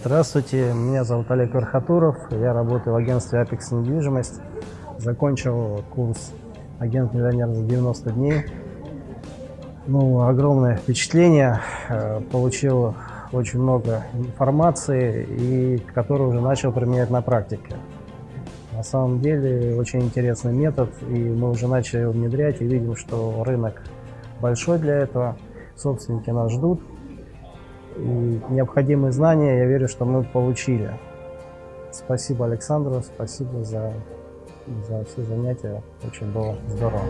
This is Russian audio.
Здравствуйте, меня зовут Олег Верхотуров, я работаю в агентстве Apex недвижимость. Закончил курс агент-миллионер за 90 дней. Ну, огромное впечатление, э, получил очень много информации, и которую уже начал применять на практике. На самом деле очень интересный метод, и мы уже начали его внедрять и видим, что рынок большой для этого, собственники нас ждут, и необходимые знания, я верю, что мы получили. Спасибо Александру, спасибо за, за все занятия, очень было здорово.